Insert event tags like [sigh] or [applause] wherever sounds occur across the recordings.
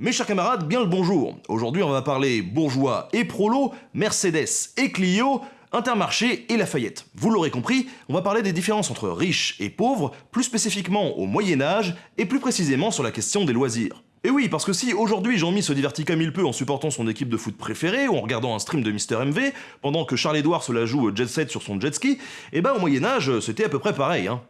Mes chers camarades, bien le bonjour. Aujourd'hui, on va parler bourgeois et prolo, Mercedes et Clio, Intermarché et Lafayette. Vous l'aurez compris, on va parler des différences entre riches et pauvres, plus spécifiquement au Moyen Âge et plus précisément sur la question des loisirs. Et oui, parce que si aujourd'hui Jean-Mi se divertit comme il peut en supportant son équipe de foot préférée ou en regardant un stream de Mister MV, pendant que Charles-Édouard se la joue jet set sur son jet ski, eh ben au Moyen Âge c'était à peu près pareil. Hein.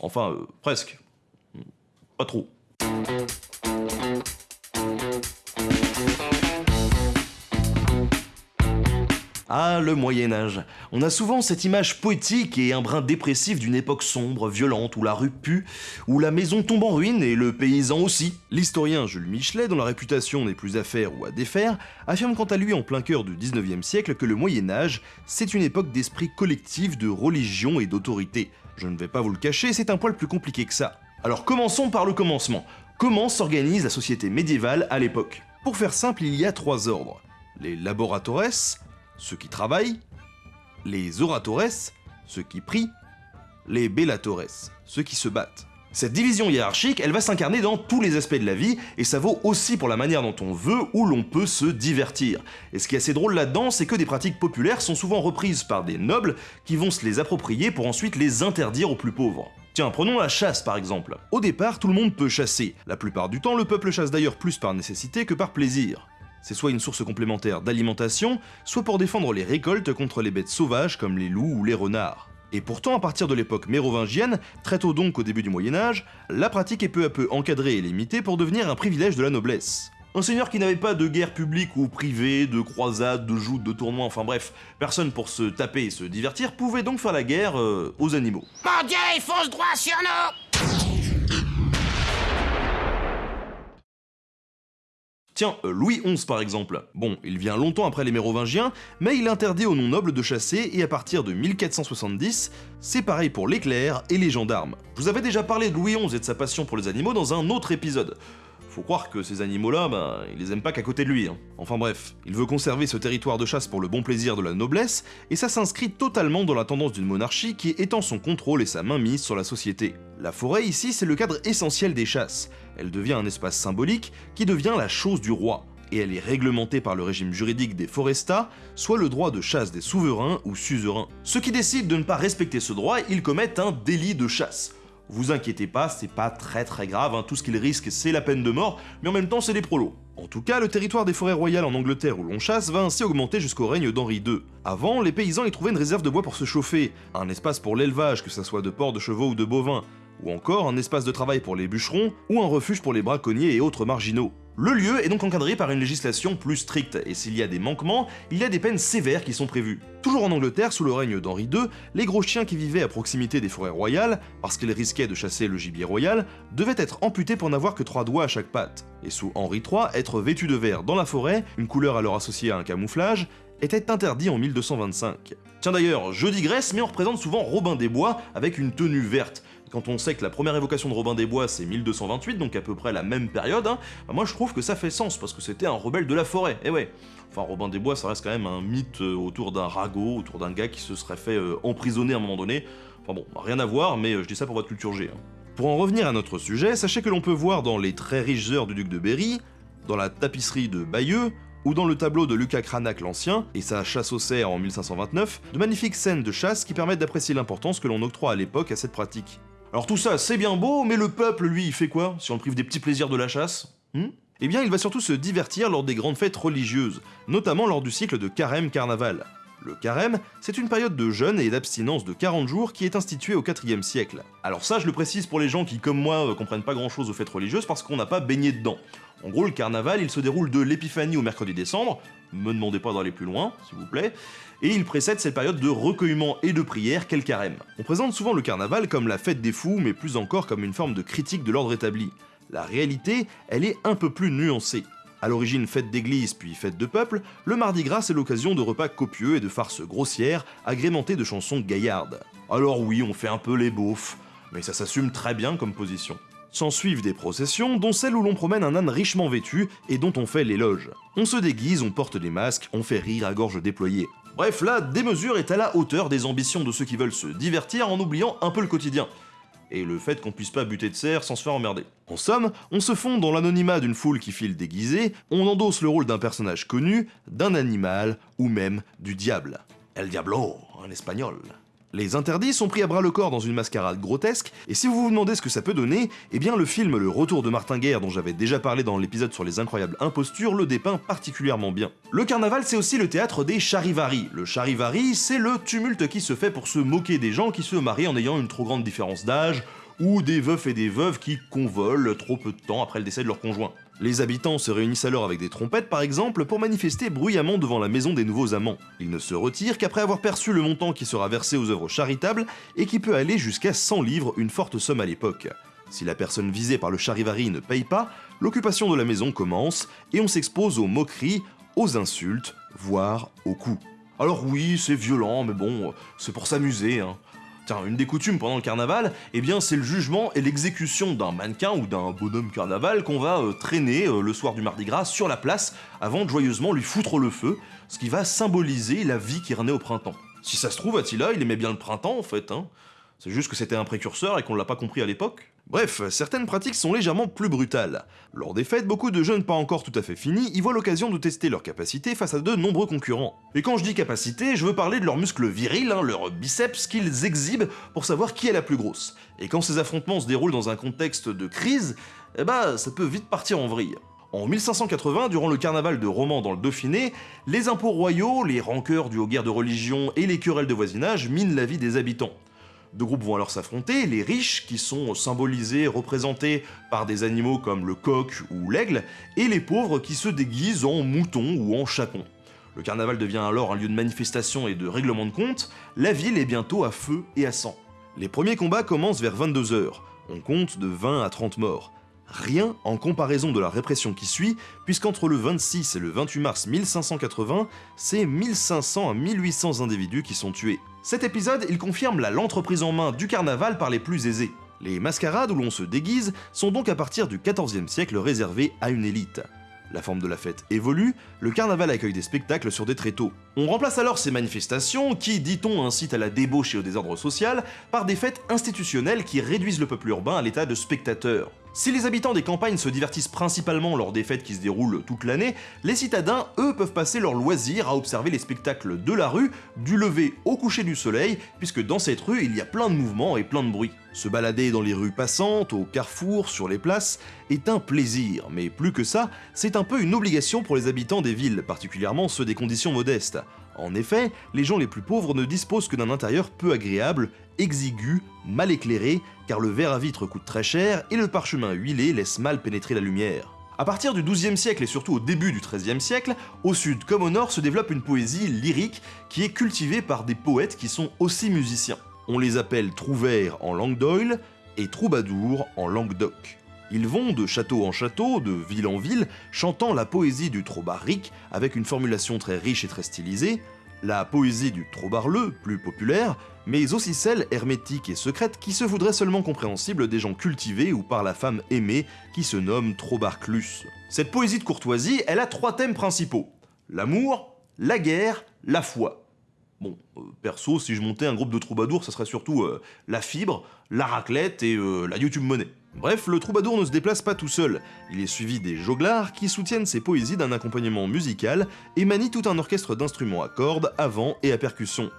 Enfin, euh, presque. Pas trop. Ah, le Moyen Âge. On a souvent cette image poétique et un brin dépressif d'une époque sombre, violente, où la rue pue, où la maison tombe en ruine et le paysan aussi. L'historien Jules Michelet, dont la réputation n'est plus à faire ou à défaire, affirme quant à lui en plein cœur du 19e siècle que le Moyen Âge, c'est une époque d'esprit collectif, de religion et d'autorité. Je ne vais pas vous le cacher, c'est un poil plus compliqué que ça. Alors commençons par le commencement. Comment s'organise la société médiévale à l'époque? Pour faire simple, il y a trois ordres. Les laboratores, ceux qui travaillent, les oratores, ceux qui prient, les bellatores, ceux qui se battent. Cette division hiérarchique, elle va s'incarner dans tous les aspects de la vie, et ça vaut aussi pour la manière dont on veut ou l'on peut se divertir. Et ce qui est assez drôle là-dedans, c'est que des pratiques populaires sont souvent reprises par des nobles qui vont se les approprier pour ensuite les interdire aux plus pauvres. Tiens, prenons la chasse par exemple. Au départ, tout le monde peut chasser. La plupart du temps, le peuple chasse d'ailleurs plus par nécessité que par plaisir. C'est soit une source complémentaire d'alimentation, soit pour défendre les récoltes contre les bêtes sauvages comme les loups ou les renards. Et pourtant, à partir de l'époque mérovingienne, très tôt donc au début du Moyen Âge, la pratique est peu à peu encadrée et limitée pour devenir un privilège de la noblesse. Un seigneur qui n'avait pas de guerre publique ou privée, de croisade, de joutes, de tournois, enfin bref, personne pour se taper et se divertir, pouvait donc faire la guerre euh, aux animaux. Mon fonce droit sur nous Tiens, euh, Louis XI par exemple. Bon, il vient longtemps après les Mérovingiens, mais il interdit aux non-nobles de chasser et à partir de 1470, c'est pareil pour les clercs et les gendarmes. Vous avais déjà parlé de Louis XI et de sa passion pour les animaux dans un autre épisode. Faut croire que ces animaux-là, ben, il les aime pas qu'à côté de lui. Hein. Enfin bref, il veut conserver ce territoire de chasse pour le bon plaisir de la noblesse, et ça s'inscrit totalement dans la tendance d'une monarchie qui étend son contrôle et sa mainmise sur la société. La forêt ici, c'est le cadre essentiel des chasses. Elle devient un espace symbolique qui devient la chose du roi, et elle est réglementée par le régime juridique des forestats, soit le droit de chasse des souverains ou suzerains. Ceux qui décident de ne pas respecter ce droit, ils commettent un délit de chasse. Vous inquiétez pas, c'est pas très très grave, hein. tout ce qu'ils risquent c'est la peine de mort, mais en même temps c'est des prolos. En tout cas, le territoire des forêts royales en Angleterre où l'on chasse va ainsi augmenter jusqu'au règne d'Henri II. Avant, les paysans y trouvaient une réserve de bois pour se chauffer, un espace pour l'élevage, que ce soit de porcs, de chevaux ou de bovins, ou encore un espace de travail pour les bûcherons, ou un refuge pour les braconniers et autres marginaux. Le lieu est donc encadré par une législation plus stricte, et s'il y a des manquements, il y a des peines sévères qui sont prévues. Toujours en Angleterre, sous le règne d'Henri II, les gros chiens qui vivaient à proximité des forêts royales, parce qu'ils risquaient de chasser le gibier royal, devaient être amputés pour n'avoir que trois doigts à chaque patte. Et sous Henri III, être vêtu de vert dans la forêt, une couleur alors associée à un camouflage, était interdit en 1225. Tiens d'ailleurs, je digresse, mais on représente souvent Robin des Bois avec une tenue verte, quand on sait que la première évocation de Robin des Bois c'est 1228, donc à peu près la même période, hein, bah moi je trouve que ça fait sens, parce que c'était un rebelle de la forêt, et eh ouais. Enfin, Robin des Bois, ça reste quand même un mythe euh, autour d'un ragot, autour d'un gars qui se serait fait euh, emprisonner à un moment donné. Enfin bon, rien à voir, mais euh, je dis ça pour votre culture G. Hein. Pour en revenir à notre sujet, sachez que l'on peut voir dans les très riches heures du duc de Berry, dans la tapisserie de Bayeux, ou dans le tableau de Lucas Cranach l'Ancien et sa chasse au cerf en 1529, de magnifiques scènes de chasse qui permettent d'apprécier l'importance que l'on octroie à l'époque à cette pratique. Alors tout ça, c'est bien beau, mais le peuple, lui, il fait quoi si on le prive des petits plaisirs de la chasse hmm? Eh bien, il va surtout se divertir lors des grandes fêtes religieuses, notamment lors du cycle de carême-carnaval. Le carême, c'est une période de jeûne et d'abstinence de 40 jours qui est instituée au 4 siècle. Alors ça, je le précise pour les gens qui, comme moi, euh, comprennent pas grand chose aux fêtes religieuses parce qu'on n'a pas baigné dedans. En gros, le carnaval, il se déroule de l'épiphanie au mercredi décembre, me demandez pas d'aller plus loin, s'il vous plaît, et il précède cette période de recueillement et de prière qu'est le carême. On présente souvent le carnaval comme la fête des fous, mais plus encore comme une forme de critique de l'ordre établi. La réalité, elle est un peu plus nuancée. À l'origine fête d'église puis fête de peuple, le Mardi Gras c'est l'occasion de repas copieux et de farces grossières, agrémentées de chansons gaillardes. Alors oui, on fait un peu les beaufs, mais ça s'assume très bien comme position. S'en suivent des processions, dont celle où l'on promène un âne richement vêtu et dont on fait l'éloge. On se déguise, on porte des masques, on fait rire à gorge déployée. Bref, la démesure est à la hauteur des ambitions de ceux qui veulent se divertir en oubliant un peu le quotidien. Et le fait qu'on puisse pas buter de cerf sans se faire emmerder. En somme, on se fond dans l'anonymat d'une foule qui file déguisée, on endosse le rôle d'un personnage connu, d'un animal ou même du diable. El Diablo, en espagnol. Les interdits sont pris à bras le corps dans une mascarade grotesque, et si vous vous demandez ce que ça peut donner, eh bien le film Le Retour de Martin Guerre dont j'avais déjà parlé dans l'épisode sur les incroyables impostures le dépeint particulièrement bien. Le carnaval c'est aussi le théâtre des charivaris. Le charivari c'est le tumulte qui se fait pour se moquer des gens qui se marient en ayant une trop grande différence d'âge, ou des veufs et des veuves qui convolent trop peu de temps après le décès de leur conjoint. Les habitants se réunissent alors avec des trompettes par exemple pour manifester bruyamment devant la maison des nouveaux amants. Ils ne se retirent qu'après avoir perçu le montant qui sera versé aux œuvres charitables et qui peut aller jusqu'à 100 livres, une forte somme à l'époque. Si la personne visée par le charivari ne paye pas, l'occupation de la maison commence et on s'expose aux moqueries, aux insultes, voire aux coups. Alors oui, c'est violent, mais bon, c'est pour s'amuser, hein. Une des coutumes pendant le carnaval, eh bien c'est le jugement et l'exécution d'un mannequin ou d'un bonhomme carnaval qu'on va euh, traîner euh, le soir du Mardi Gras sur la place avant de joyeusement lui foutre le feu, ce qui va symboliser la vie qui renaît au printemps. Si ça se trouve, Attila, il aimait bien le printemps en fait, hein. C'est juste que c'était un précurseur et qu'on l'a pas compris à l'époque. Bref, certaines pratiques sont légèrement plus brutales. Lors des fêtes, beaucoup de jeunes pas encore tout à fait finis y voient l'occasion de tester leurs capacités face à de nombreux concurrents. Et quand je dis capacité, je veux parler de leurs muscles virils, hein, leurs biceps qu'ils exhibent pour savoir qui est la plus grosse. Et quand ces affrontements se déroulent dans un contexte de crise, bah ça peut vite partir en vrille. En 1580, durant le carnaval de Romans dans le Dauphiné, les impôts royaux, les rancœurs dues aux guerres de religion et les querelles de voisinage minent la vie des habitants. Deux groupes vont alors s'affronter, les riches, qui sont symbolisés, représentés par des animaux comme le coq ou l'aigle, et les pauvres qui se déguisent en moutons ou en chapons. Le carnaval devient alors un lieu de manifestation et de règlement de compte, la ville est bientôt à feu et à sang. Les premiers combats commencent vers 22h, on compte de 20 à 30 morts. Rien en comparaison de la répression qui suit, puisqu'entre le 26 et le 28 mars 1580, c'est 1500 à 1800 individus qui sont tués. Cet épisode, il confirme la lente reprise en main du carnaval par les plus aisés. Les mascarades où l'on se déguise sont donc à partir du XIVe siècle réservées à une élite. La forme de la fête évolue, le carnaval accueille des spectacles sur des tréteaux. On remplace alors ces manifestations, qui, dit-on, incitent à la débauche et au désordre social, par des fêtes institutionnelles qui réduisent le peuple urbain à l'état de spectateurs. Si les habitants des campagnes se divertissent principalement lors des fêtes qui se déroulent toute l'année, les citadins, eux, peuvent passer leur loisir à observer les spectacles de la rue, du lever au coucher du soleil, puisque dans cette rue, il y a plein de mouvements et plein de bruit. Se balader dans les rues passantes, au carrefour, sur les places, est un plaisir, mais plus que ça, c'est un peu une obligation pour les habitants des villes, particulièrement ceux des conditions modestes. En effet, les gens les plus pauvres ne disposent que d'un intérieur peu agréable, exigu, mal éclairé, car le verre à vitre coûte très cher et le parchemin huilé laisse mal pénétrer la lumière. À partir du XIIe siècle et surtout au début du XIIIe siècle, au sud comme au nord se développe une poésie lyrique qui est cultivée par des poètes qui sont aussi musiciens. On les appelle trouvères en langue d'Oil et troubadours en Languedoc. Ils vont de château en château, de ville en ville, chantant la poésie du trobaric avec une formulation très riche et très stylisée, la poésie du trobarleux, plus populaire, mais aussi celle hermétique et secrète qui se voudrait seulement compréhensible des gens cultivés ou par la femme aimée qui se nomme trobarclus. Cette poésie de courtoisie, elle a trois thèmes principaux. L'amour, la guerre, la foi. Bon, euh, perso, si je montais un groupe de troubadours, ça serait surtout euh, la fibre, la raclette et euh, la YouTube monnaie. Bref, le troubadour ne se déplace pas tout seul, il est suivi des joglards qui soutiennent ses poésies d'un accompagnement musical et manient tout un orchestre d'instruments à cordes, à vent et à percussion.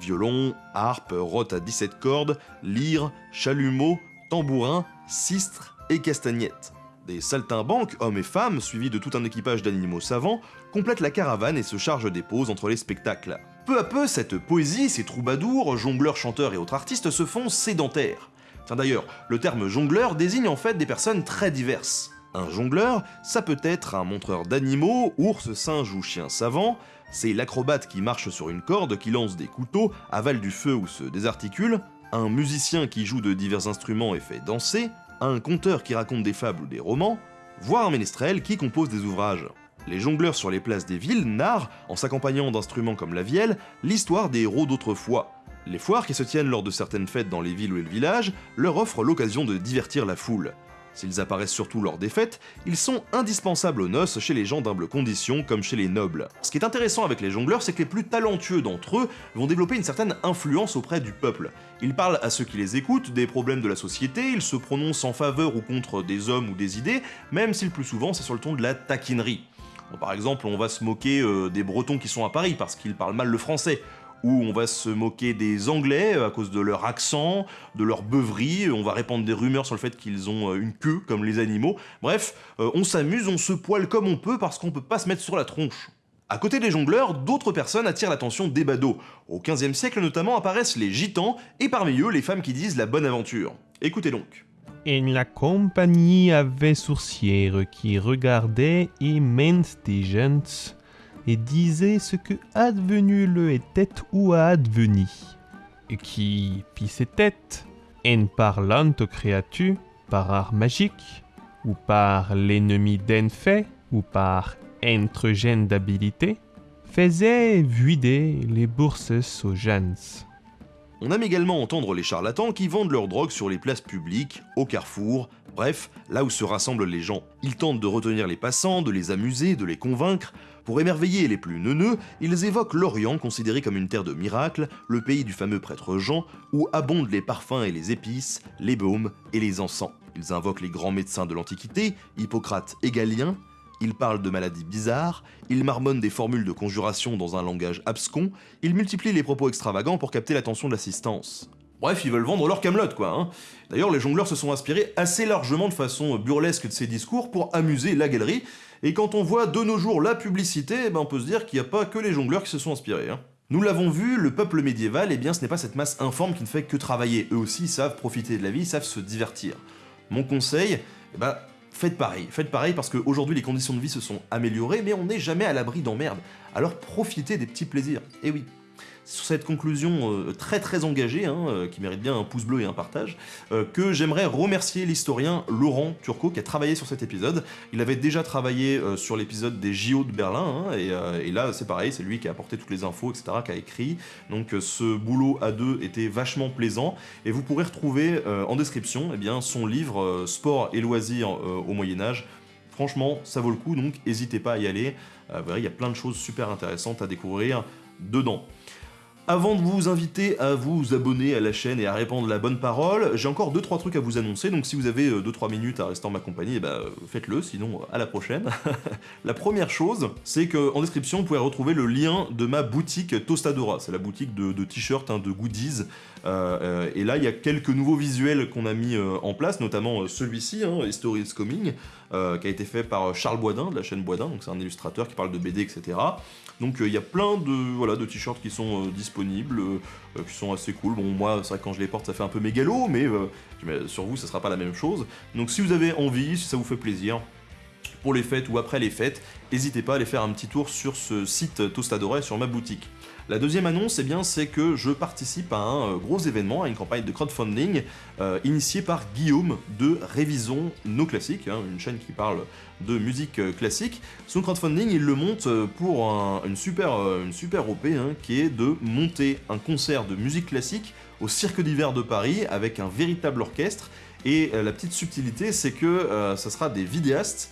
Violon, harpe, rote à 17 cordes, lyre, chalumeau, tambourin, sistre et castagnette. Des saltimbanques, hommes et femmes, suivis de tout un équipage d'animaux savants, complètent la caravane et se chargent des pauses entre les spectacles. Peu à peu, cette poésie, ces troubadours, jongleurs, chanteurs et autres artistes se font sédentaires. Enfin d'ailleurs, le terme jongleur désigne en fait des personnes très diverses. Un jongleur, ça peut être un montreur d'animaux, ours, singe ou chien savant, c'est l'acrobate qui marche sur une corde, qui lance des couteaux, avale du feu ou se désarticule, un musicien qui joue de divers instruments et fait danser, un conteur qui raconte des fables ou des romans, voire un ménestrel qui compose des ouvrages. Les jongleurs sur les places des villes narrent, en s'accompagnant d'instruments comme la vielle, l'histoire des héros d'autrefois. Les foires qui se tiennent lors de certaines fêtes dans les villes ou les villages leur offrent l'occasion de divertir la foule. S'ils apparaissent surtout lors des fêtes, ils sont indispensables aux noces chez les gens d'humble condition comme chez les nobles. Ce qui est intéressant avec les jongleurs, c'est que les plus talentueux d'entre eux vont développer une certaine influence auprès du peuple. Ils parlent à ceux qui les écoutent des problèmes de la société, ils se prononcent en faveur ou contre des hommes ou des idées, même si le plus souvent c'est sur le ton de la taquinerie. Par exemple, on va se moquer euh, des Bretons qui sont à Paris parce qu'ils parlent mal le français, où on va se moquer des Anglais à cause de leur accent, de leur beuverie, on va répandre des rumeurs sur le fait qu'ils ont euh, une queue comme les animaux. Bref, euh, on s'amuse, on se poile comme on peut parce qu'on peut pas se mettre sur la tronche. À côté des jongleurs, d'autres personnes attirent l'attention des badauds. Au XVe siècle notamment apparaissent les gitans, et parmi eux les femmes qui disent la bonne aventure. Écoutez donc. Et la compagnie avait sourcière qui regardait immense des gens et disait ce que advenu le était ou a advenu, et qui pis ses têtes, en parlant aux créatures par art magique, ou par l'ennemi d'un fait, ou par entre d'habilité, faisait vider les bourses aux jeunes. On aime également entendre les charlatans qui vendent leurs drogues sur les places publiques, au carrefour, bref, là où se rassemblent les gens. Ils tentent de retenir les passants, de les amuser, de les convaincre, pour émerveiller les plus neuneux, ils évoquent l'Orient considéré comme une terre de miracles, le pays du fameux prêtre Jean, où abondent les parfums et les épices, les baumes et les encens. Ils invoquent les grands médecins de l'Antiquité, Hippocrate et Galien, ils parlent de maladies bizarres, ils marmonnent des formules de conjuration dans un langage abscon, ils multiplient les propos extravagants pour capter l'attention de l'assistance. Bref, ils veulent vendre leur camelote, quoi. Hein. D'ailleurs, les jongleurs se sont inspirés assez largement de façon burlesque de ces discours pour amuser la galerie, et quand on voit de nos jours la publicité, eh ben on peut se dire qu'il n'y a pas que les jongleurs qui se sont inspirés. Hein. Nous l'avons vu, le peuple médiéval, eh bien ce n'est pas cette masse informe qui ne fait que travailler. Eux aussi savent profiter de la vie, savent se divertir. Mon conseil, eh ben, faites pareil. Faites pareil parce qu'aujourd'hui les conditions de vie se sont améliorées, mais on n'est jamais à l'abri d'emmerdes. Alors profitez des petits plaisirs. Et eh oui, sur cette conclusion euh, très très engagée, hein, euh, qui mérite bien un pouce bleu et un partage, euh, que j'aimerais remercier l'historien Laurent Turcot qui a travaillé sur cet épisode. Il avait déjà travaillé sur l'épisode des JO de Berlin, hein, et, là c'est pareil, c'est lui qui a apporté toutes les infos, etc., qui a écrit. Donc ce boulot à deux était vachement plaisant, et vous pourrez retrouver en description eh bien, son livre Sport et loisirs au Moyen-Âge. Franchement, ça vaut le coup, donc n'hésitez pas à y aller. il y a plein de choses super intéressantes à découvrir dedans. Avant de vous inviter à vous abonner à la chaîne et à répandre la bonne parole, j'ai encore 2-3 trucs à vous annoncer, donc si vous avez 2-3 euh, minutes à rester en ma compagnie, eh ben, faites-le, sinon à la prochaine. [laughs] la première chose, c'est qu'en description, vous pouvez retrouver le lien de ma boutique Tostadora, c'est la boutique de, t-shirts, hein, de goodies, euh, euh, et là il y a quelques nouveaux visuels qu'on a mis en place, notamment celui-ci, hein, History is Coming, qui a été fait par Charles Boisdin, de la chaîne Boisdin, c'est un illustrateur qui parle de BD, etc. Donc il y a plein de, voilà, de t-shirts qui sont disponibles euh, qui sont assez cool. Bon, moi, quand je les porte, ça fait un peu mégalo, mais euh, sur vous, ça sera pas la même chose. Donc si vous avez envie, si ça vous fait plaisir, pour les fêtes ou après les fêtes, n'hésitez pas à aller faire un petit tour sur ce site Tostadora sur ma boutique. La deuxième annonce, eh c'est que je participe à un euh, gros événement, à une campagne de crowdfunding euh, initiée par Guillaume de Révisons Nos Classiques, hein, une chaîne qui parle de musique euh, classique. Son crowdfunding, il le monte pour une, super, une OP hein, qui est de monter un concert de musique classique au Cirque d'hiver de Paris avec un véritable orchestre. Et la petite subtilité, c'est que ça sera des vidéastes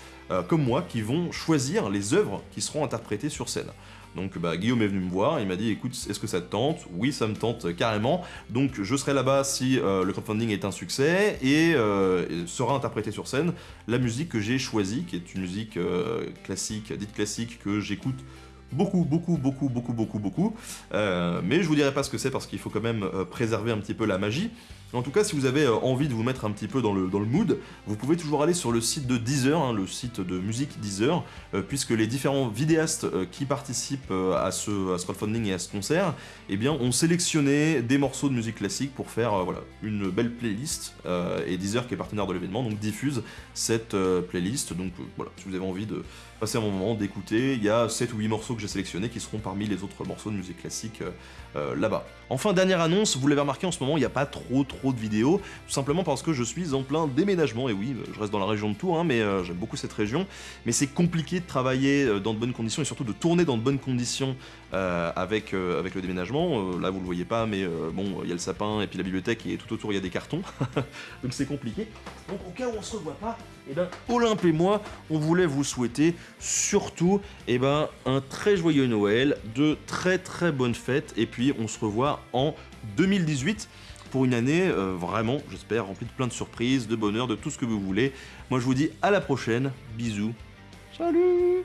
comme moi qui vont choisir les œuvres qui seront interprétées sur scène. Donc bah, Guillaume est venu me voir, il m'a dit écoute, est-ce que ça te tente? Oui, ça me tente carrément. Donc je serai là-bas si euh, le crowdfunding est un succès euh, et sera interprété sur scène la musique que j'ai choisie, qui est une musique euh, classique, dite classique, que j'écoute beaucoup, beaucoup, beaucoup, beaucoup, beaucoup, beaucoup. mais je vous dirai pas ce que c'est parce qu'il faut quand même préserver un petit peu la magie. En tout cas, si vous avez euh, envie de vous mettre un petit peu dans le, dans le mood, vous pouvez toujours aller sur le site de Deezer, hein, le site de musique Deezer, euh, puisque les différents vidéastes euh, qui participent à, ce, crowdfunding et à ce concert, eh bien, ont sélectionné des morceaux de musique classique pour faire voilà, une belle playlist, et Deezer, qui est partenaire de l'événement, donc diffuse cette playlist. Donc voilà, si vous avez envie de passer un moment, d'écouter, il y a 7 ou 8 morceaux que j'ai sélectionnés qui seront parmi les autres morceaux de musique classique là-bas. Enfin, dernière annonce, vous l'avez remarqué en ce moment, il n'y a pas trop trop de vidéos, tout simplement parce que je suis en plein déménagement, et oui, je reste dans la région de Tours, hein, mais euh, j'aime beaucoup cette région, mais c'est compliqué de travailler euh, dans de bonnes conditions, et surtout de tourner dans de bonnes conditions euh, avec, euh, avec le déménagement. Euh, là, vous le voyez pas, mais euh, bon, il y a le sapin, et puis la bibliothèque, et tout autour, il y a des cartons, [laughs] donc c'est compliqué. Donc au cas où on se revoit pas, et ben, Olympe et moi, on voulait vous souhaiter surtout eh ben, un très joyeux Noël, de très très bonnes fêtes, et puis on se revoit en 2018 pour une année euh, vraiment, j'espère, remplie de plein de surprises, de bonheur, de tout ce que vous voulez. Moi je vous dis à la prochaine, bisous. Salut